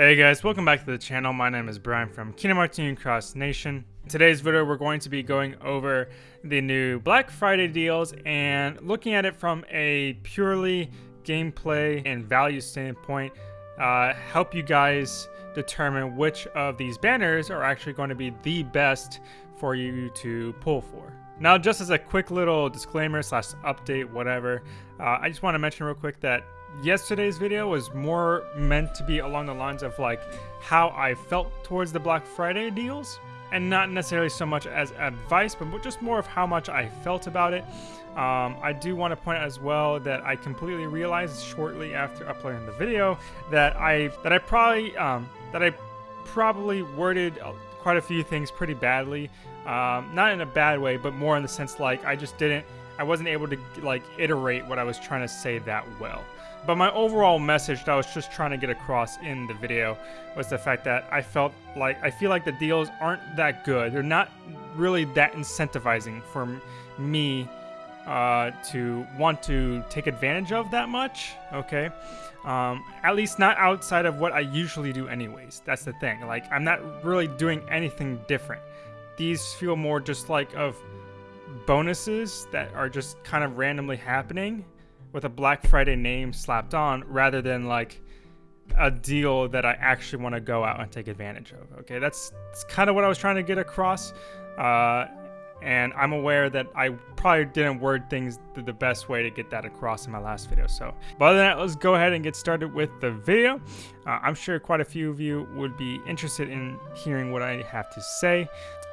Hey guys, welcome back to the channel. My name is Brian from Kingdom Hearts Union Cross Nation. In today's video, we're going to be going over the new Black Friday deals and looking at it from a purely gameplay and value standpoint, uh, help you guys determine which of these banners are actually going to be the best for you to pull for. Now, just as a quick little disclaimer slash update, whatever, uh, I just want to mention real quick that yesterday's video was more meant to be along the lines of like how I felt towards the Black Friday deals and not necessarily so much as advice, but just more of how much I felt about it. Um, I do want to point out as well that I completely realized shortly after uploading the video that I that I probably um, that I probably worded quite a few things pretty badly. Um, not in a bad way, but more in the sense like I just didn't I wasn't able to like iterate what I was trying to say that well. But my overall message that I was just trying to get across in the video was the fact that I felt like I feel like the deals aren't that good. They're not really that incentivizing for me uh, to want to take advantage of that much. Okay, um, at least not outside of what I usually do, anyways. That's the thing. Like I'm not really doing anything different. These feel more just like of bonuses that are just kind of randomly happening with a Black Friday name slapped on rather than like a deal that I actually want to go out and take advantage of. Okay, that's, that's kind of what I was trying to get across. Uh, and I'm aware that I probably didn't word things the best way to get that across in my last video. So, but other than that, let's go ahead and get started with the video. Uh, I'm sure quite a few of you would be interested in hearing what I have to say.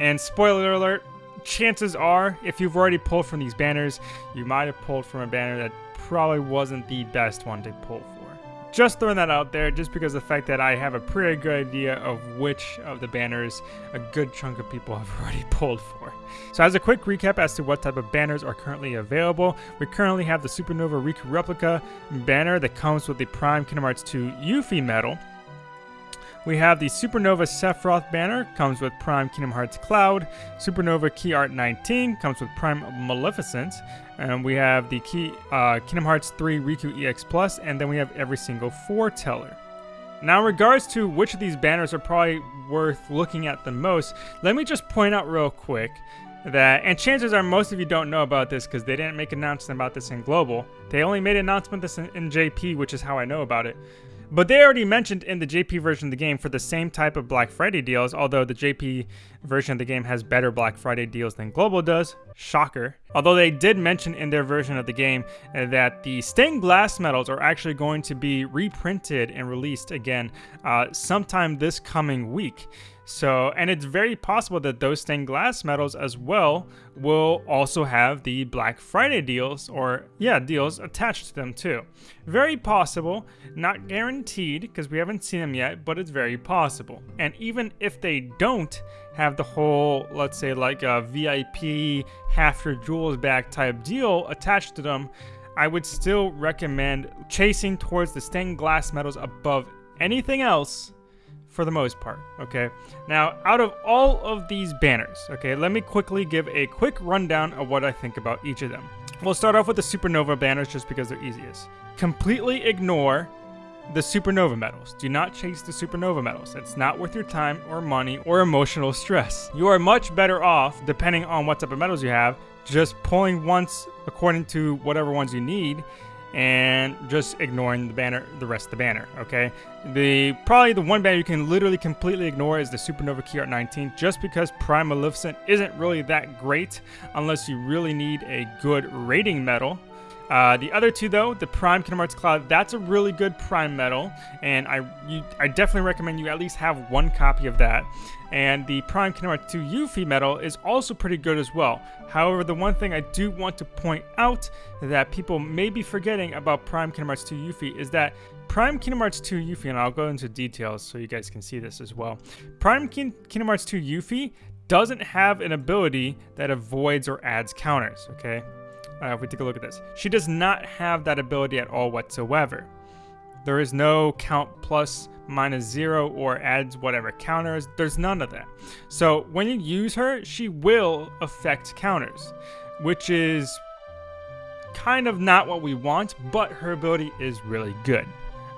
And spoiler alert, chances are, if you've already pulled from these banners, you might have pulled from a banner that probably wasn't the best one to pull for. Just throwing that out there, just because the fact that I have a pretty good idea of which of the banners a good chunk of people have already pulled for. So as a quick recap as to what type of banners are currently available, we currently have the Supernova Riku Replica banner that comes with the Prime Kingdom Hearts 2 Yuffie medal, we have the Supernova Sephiroth banner, comes with Prime Kingdom Hearts Cloud. Supernova Key Art 19 comes with Prime Maleficent. And we have the Key uh, Kingdom Hearts 3 Riku EX Plus, and then we have every single foreteller. Now, in regards to which of these banners are probably worth looking at the most, let me just point out real quick that, and chances are most of you don't know about this because they didn't make an announcement about this in Global. They only made an announcement this in, in JP, which is how I know about it. But they already mentioned in the JP version of the game for the same type of Black Friday deals, although the JP version of the game has better Black Friday deals than Global does. Shocker. Although they did mention in their version of the game uh, that the stained glass medals are actually going to be reprinted and released again uh, sometime this coming week. So, and it's very possible that those stained glass medals as well will also have the Black Friday deals or, yeah, deals attached to them too. Very possible, not guaranteed because we haven't seen them yet, but it's very possible. And even if they don't have the whole, let's say, like a VIP half your jewels back type deal attached to them, I would still recommend chasing towards the stained glass medals above anything else for the most part, okay? Now, out of all of these banners, okay, let me quickly give a quick rundown of what I think about each of them. We'll start off with the Supernova banners just because they're easiest. Completely ignore the Supernova medals. Do not chase the Supernova medals. It's not worth your time or money or emotional stress. You are much better off, depending on what type of medals you have, just pulling once according to whatever ones you need and just ignoring the banner, the rest of the banner, okay? The Probably the one banner you can literally completely ignore is the Supernova Key Art 19, just because Prime Maleficent isn't really that great unless you really need a good rating medal. Uh, the other two, though, the Prime Kingdom Hearts Cloud, that's a really good Prime Medal, and I you, I definitely recommend you at least have one copy of that. And the Prime Kingdom Hearts 2 Yuffie Medal is also pretty good as well. However, the one thing I do want to point out that people may be forgetting about Prime Kingdom Hearts 2 Yuffie is that Prime Kingdom Hearts 2 Yuffie, and I'll go into details so you guys can see this as well. Prime King Kingdom Hearts 2 Yuffie doesn't have an ability that avoids or adds counters, okay? Uh, if we take a look at this, she does not have that ability at all whatsoever. There is no count plus minus zero or adds whatever counters. There's none of that. So when you use her, she will affect counters, which is kind of not what we want, but her ability is really good.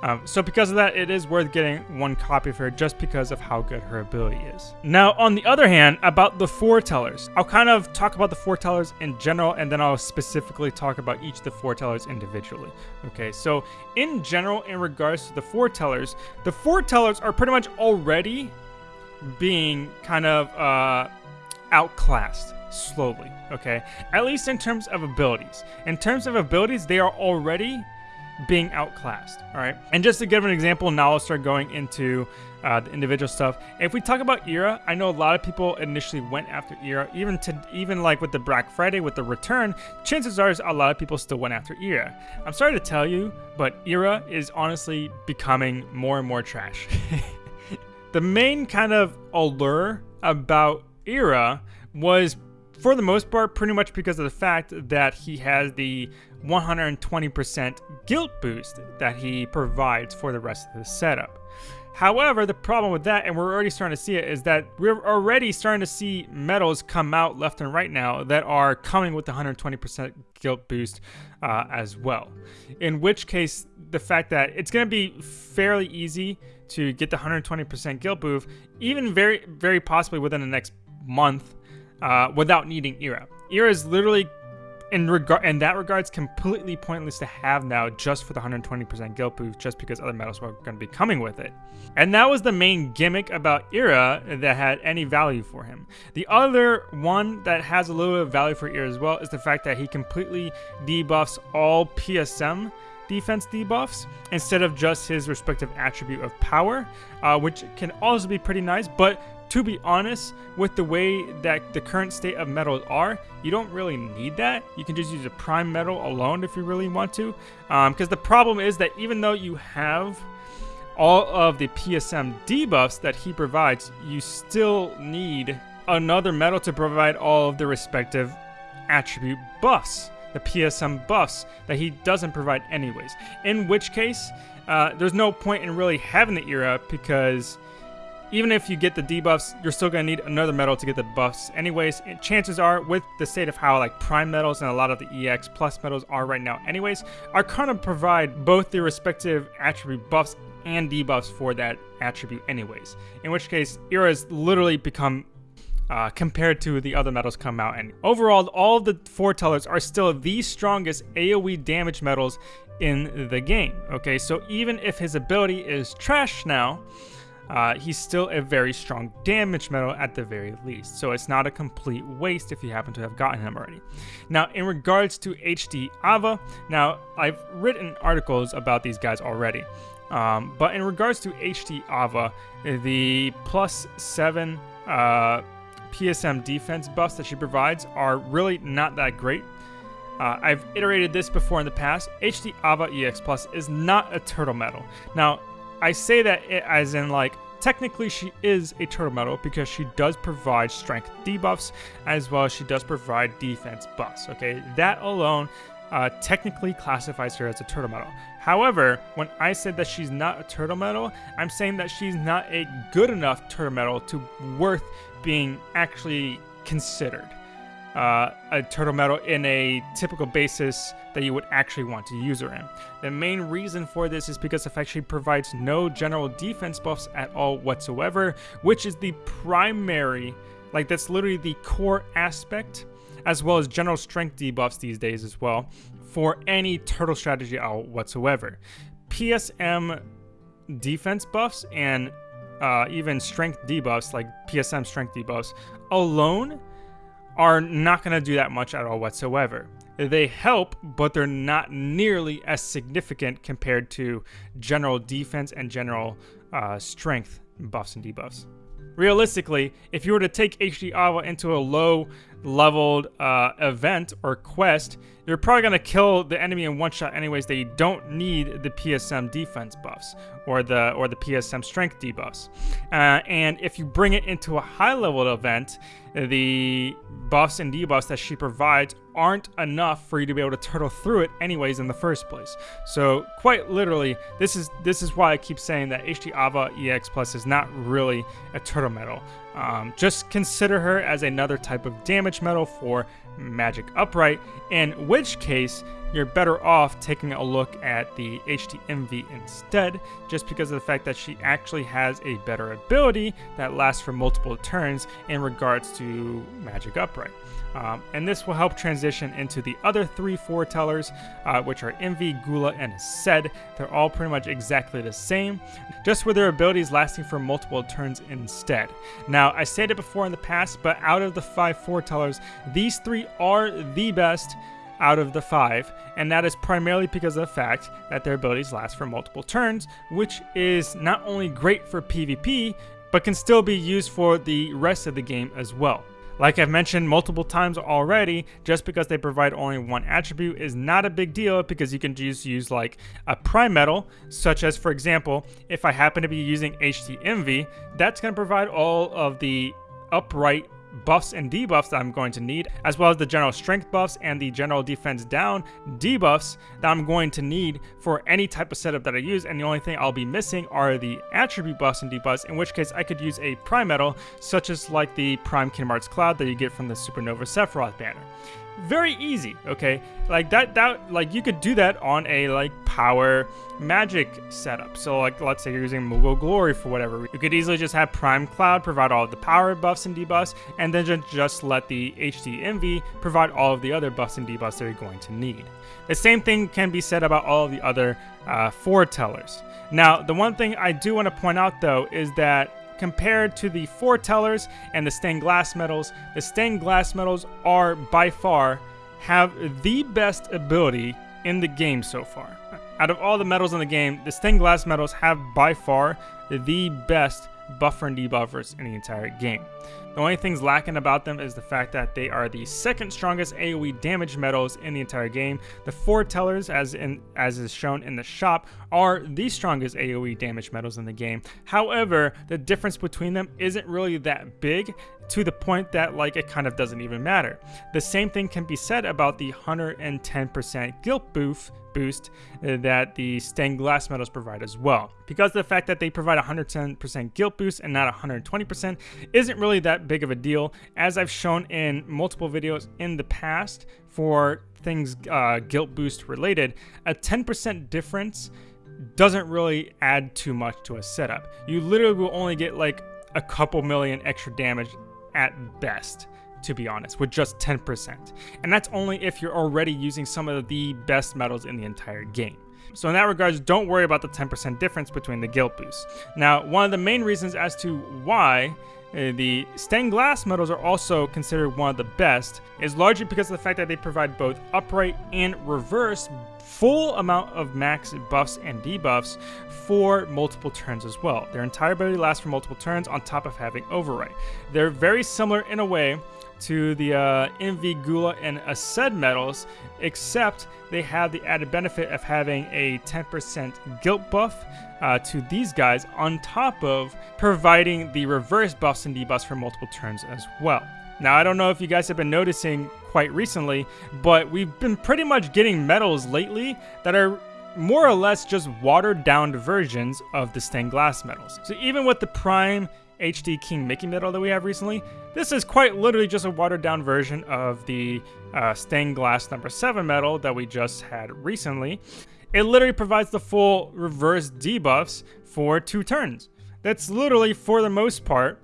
Um, so because of that, it is worth getting one copy of her just because of how good her ability is. Now, on the other hand, about the foretellers, I'll kind of talk about the foretellers in general, and then I'll specifically talk about each of the foretellers individually. Okay, so in general, in regards to the foretellers, the foretellers are pretty much already being kind of uh, outclassed slowly, okay? At least in terms of abilities. In terms of abilities, they are already being outclassed, all right? And just to give an example, now I'll start going into uh, the individual stuff. If we talk about Ira, I know a lot of people initially went after Ira, even to even like with the Black Friday with the return. Chances are, a lot of people still went after Ira. I'm sorry to tell you, but Ira is honestly becoming more and more trash. the main kind of allure about Ira was for the most part, pretty much because of the fact that he has the 120% guilt boost that he provides for the rest of the setup. However, the problem with that, and we're already starting to see it, is that we're already starting to see medals come out left and right now that are coming with the 120% guilt boost uh, as well. In which case, the fact that it's going to be fairly easy to get the 120% guilt boost, even very, very possibly within the next month, uh, without needing Ira. Ira is literally in regard in that regards completely pointless to have now just for the 120% guilt boost just because other medals were going to be coming with it. And that was the main gimmick about Ira that had any value for him. The other one that has a little bit of value for Ira as well is the fact that he completely debuffs all PSM defense debuffs instead of just his respective attribute of power, uh, which can also be pretty nice, but to be honest, with the way that the current state of medals are, you don't really need that. You can just use a prime medal alone if you really want to. Because um, the problem is that even though you have all of the PSM debuffs that he provides, you still need another medal to provide all of the respective attribute buffs, the PSM buffs that he doesn't provide anyways. In which case, uh, there's no point in really having the Ira because even if you get the debuffs, you're still going to need another medal to get the buffs. Anyways, chances are, with the state of how like prime medals and a lot of the EX plus medals are right now anyways, are kind of provide both the respective attribute buffs and debuffs for that attribute anyways. In which case, Ira has literally become uh, compared to the other medals come out. And overall, all the foretellers are still the strongest AoE damage medals in the game. Okay, so even if his ability is trash now, uh, he's still a very strong damage medal at the very least, so it's not a complete waste if you happen to have gotten him already. Now, in regards to HD Ava, now I've written articles about these guys already, um, but in regards to HD Ava, the plus 7 uh, PSM defense buffs that she provides are really not that great. Uh, I've iterated this before in the past. HD Ava EX Plus is not a turtle medal. Now, I say that as in like technically she is a turtle medal because she does provide strength debuffs as well as she does provide defense buffs. Okay, that alone uh, technically classifies her as a turtle medal. However, when I said that she's not a turtle medal, I'm saying that she's not a good enough turtle medal to worth being actually considered uh, a turtle medal in a typical basis that you would actually want to use her in. The main reason for this is because fact she provides no general defense buffs at all whatsoever, which is the primary, like that's literally the core aspect, as well as general strength debuffs these days as well, for any turtle strategy out whatsoever. PSM defense buffs and uh, even strength debuffs, like PSM strength debuffs, alone are not going to do that much at all whatsoever. They help, but they're not nearly as significant compared to general defense and general uh, strength buffs and debuffs. Realistically, if you were to take HD Ava into a low leveled uh, event or quest, you're probably going to kill the enemy in one shot anyways that you don't need the PSM defense buffs or the or the PSM strength debuffs. Uh, and if you bring it into a high level event, the buffs and debuffs that she provides aren't enough for you to be able to turtle through it anyways in the first place. So quite literally, this is this is why I keep saying that HD Ava EX Plus is not really a turtle medal. Um, just consider her as another type of damage medal for Magic Upright, in which case you're better off taking a look at the Invi instead, just because of the fact that she actually has a better ability that lasts for multiple turns in regards to Magic Upright. Um, and this will help transition into the other three foretellers, uh, which are Invi, Gula, and Aced. They're all pretty much exactly the same, just with their abilities lasting for multiple turns instead. Now, I said it before in the past, but out of the five foretellers, these three are the best out of the five, and that is primarily because of the fact that their abilities last for multiple turns, which is not only great for PvP, but can still be used for the rest of the game as well. Like I've mentioned multiple times already, just because they provide only one attribute is not a big deal because you can just use like a prime medal, such as for example, if I happen to be using Invi, that's going to provide all of the upright buffs and debuffs that I'm going to need, as well as the general strength buffs and the general defense down debuffs that I'm going to need for any type of setup that I use, and the only thing I'll be missing are the attribute buffs and debuffs, in which case I could use a prime medal, such as like the Prime Kingdom Hearts Cloud that you get from the Supernova Sephiroth banner very easy okay? Like that that like you could do that on a like power magic setup. So like let's say you're using Moogle Glory for whatever you could easily just have Prime Cloud provide all of the power buffs and debuffs and then just, just let the HD Invi provide all of the other buffs and debuffs that you're going to need. The same thing can be said about all of the other uh, foretellers. Now the one thing I do want to point out though is that compared to the foretellers and the stained glass medals, the stained glass medals are by far have the best ability in the game so far. Out of all the medals in the game, the stained glass medals have by far the best buffer and debuffers in the entire game. The only things lacking about them is the fact that they are the second strongest AoE damage medals in the entire game. The foretellers, as in as is shown in the shop, are the strongest AoE damage medals in the game. However, the difference between them isn't really that big to the point that like it kind of doesn't even matter. The same thing can be said about the 110% guilt boost boost uh, that the stained glass medals provide as well. Because the fact that they provide 110% guilt boost and not 120% isn't really that big of a deal, as I've shown in multiple videos in the past for things uh, guilt boost related, a 10% difference doesn't really add too much to a setup. You literally will only get like a couple million extra damage at best to be honest, with just 10%. And that's only if you're already using some of the best medals in the entire game. So in that regards, don't worry about the 10% difference between the guilt boosts. Now, one of the main reasons as to why uh, the stained glass medals are also considered one of the best is largely because of the fact that they provide both upright and reverse full amount of max buffs and debuffs for multiple turns as well. Their entire ability lasts for multiple turns on top of having overwrite. They're very similar in a way to the uh, Invi, Gula, and Aced medals, except they have the added benefit of having a 10% guilt buff uh, to these guys on top of providing the reverse buffs and debuffs for multiple turns as well. Now, I don't know if you guys have been noticing quite recently, but we've been pretty much getting medals lately that are more or less just watered down versions of the stained glass medals. So even with the Prime HD King Mickey medal that we have recently, this is quite literally just a watered down version of the uh, stained glass number 7 medal that we just had recently. It literally provides the full reverse debuffs for two turns. That's literally, for the most part,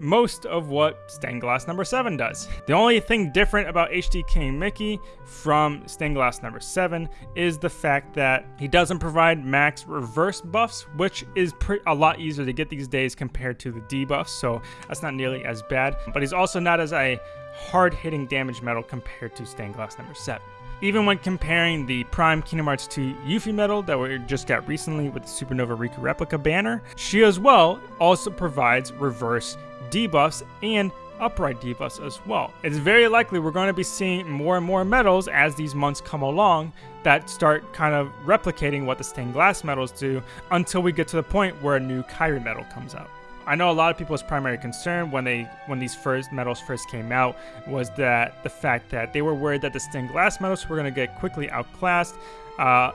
most of what Stained Glass number 7 does. The only thing different about HD King Mickey from Stained Glass number 7 is the fact that he doesn't provide max reverse buffs, which is a lot easier to get these days compared to the debuffs, so that's not nearly as bad. But he's also not as a hard-hitting damage medal compared to Stained Glass number 7. Even when comparing the Prime Kingdom Hearts 2 Yuffie medal that we just got recently with the Supernova Riku replica banner, she as well also provides reverse debuffs and upright debuffs as well. It's very likely we're going to be seeing more and more medals as these months come along that start kind of replicating what the stained glass medals do until we get to the point where a new Kairi medal comes out. I know a lot of people's primary concern when they when these first medals first came out was that the fact that they were worried that the stained glass medals were going to get quickly outclassed uh,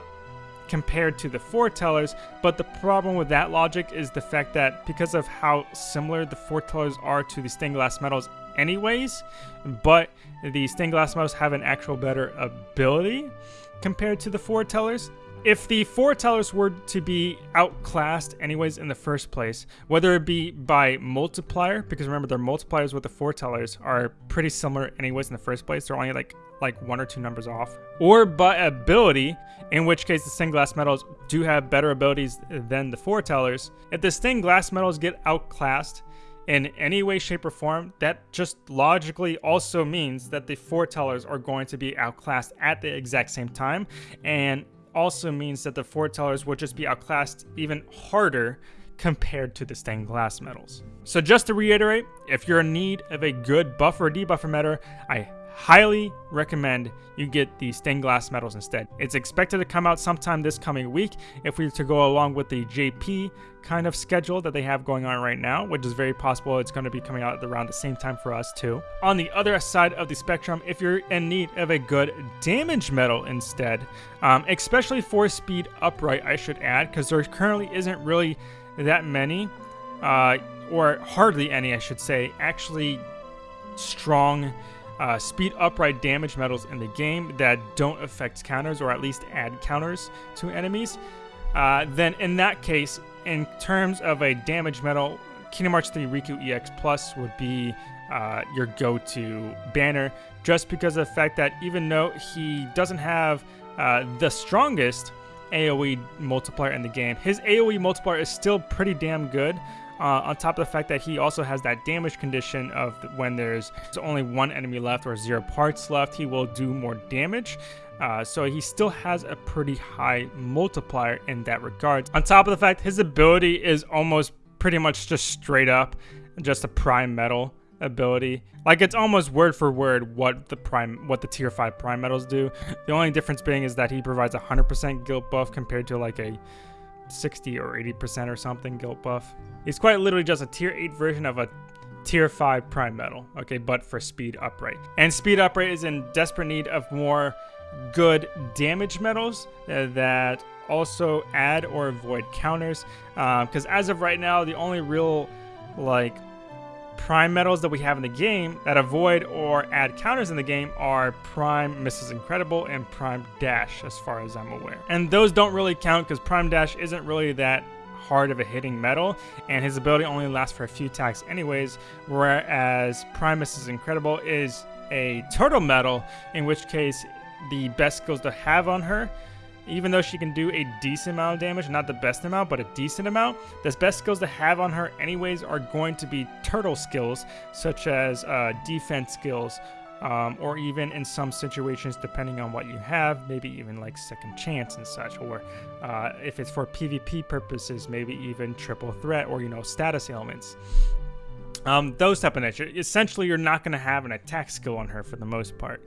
compared to the foretellers, but the problem with that logic is the fact that because of how similar the foretellers are to the stained glass medals anyways, but the stained glass medals have an actual better ability compared to the foretellers if the foretellers were to be outclassed anyways in the first place, whether it be by multiplier, because remember their multipliers with the foretellers are pretty similar anyways in the first place, they're only like like one or two numbers off, or by ability, in which case the stained glass medals do have better abilities than the foretellers. If the stained glass medals get outclassed, in any way, shape, or form, that just logically also means that the foretellers are going to be outclassed at the exact same time. And also means that the foretellers will just be outclassed even harder compared to the stained glass medals. So just to reiterate, if you're in need of a good buffer or debuffer meta, I highly recommend you get the stained glass medals instead. It's expected to come out sometime this coming week if we were to go along with the JP kind of schedule that they have going on right now, which is very possible it's going to be coming out around the same time for us too. On the other side of the spectrum, if you're in need of a good damage medal instead, um, especially for speed upright, I should add, because there currently isn't really that many, uh, or hardly any, I should say, actually strong uh, speed upright damage medals in the game that don't affect counters or at least add counters to enemies, uh, then in that case, in terms of a damage medal, Kingdom Hearts 3 Riku EX Plus would be uh, your go-to banner just because of the fact that even though he doesn't have uh, the strongest AoE multiplier in the game, his AoE multiplier is still pretty damn good. Uh, on top of the fact that he also has that damage condition of when there's only one enemy left or zero parts left, he will do more damage. Uh, so he still has a pretty high multiplier in that regard. On top of the fact his ability is almost pretty much just straight up just a prime medal ability. Like it's almost word for word what the prime what the tier 5 prime medals do. The only difference being is that he provides 100% guilt buff compared to like a 60 or 80% or something guilt buff. He's quite literally just a tier 8 version of a tier 5 prime medal, okay, but for speed upright. And speed upright is in desperate need of more good damage medals uh, that also add or avoid counters. Because uh, as of right now, the only real like prime medals that we have in the game that avoid or add counters in the game are Prime Mrs. Incredible and Prime Dash, as far as I'm aware. And those don't really count because Prime Dash isn't really that hard of a hitting medal, and his ability only lasts for a few attacks anyways, whereas Prime Mrs. Incredible is a turtle medal, in which case the best skills to have on her even though she can do a decent amount of damage, not the best amount, but a decent amount, the best skills to have on her anyways are going to be turtle skills, such as uh, defense skills, um, or even in some situations, depending on what you have, maybe even like second chance and such, or uh, if it's for PvP purposes, maybe even triple threat or, you know, status ailments. Um, those type of nature. Essentially, you're not going to have an attack skill on her for the most part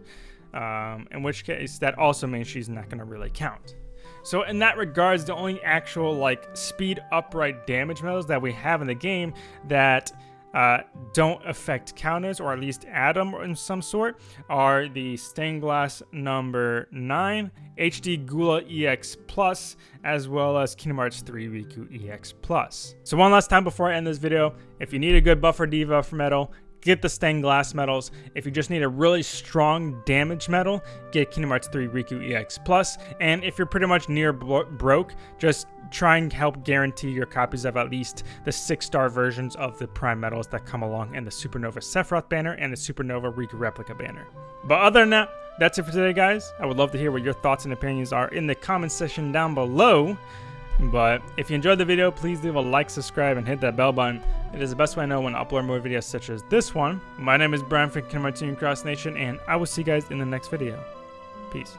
um, in which case that also means she's not going to really count. So in that regards, the only actual like speed upright damage medals that we have in the game that uh, don't affect counters or at least add them in some sort are the stained glass number 9, HD Gula EX Plus, as well as Kingdom Hearts 3 Riku EX Plus. So one last time before I end this video, if you need a good buffer debuffer medal, get the stained glass medals. If you just need a really strong damage medal, get Kingdom Hearts 3 Riku EX Plus. And if you're pretty much near broke, just try and help guarantee your copies of at least the six star versions of the prime medals that come along in the Supernova Sephiroth banner and the Supernova Riku replica banner. But other than that, that's it for today, guys. I would love to hear what your thoughts and opinions are in the comment section down below. But if you enjoyed the video, please leave a like, subscribe, and hit that bell button. It is the best way I know when I upload more videos such as this one. My name is Brian from Hearts Cross Nation, and I will see you guys in the next video. Peace.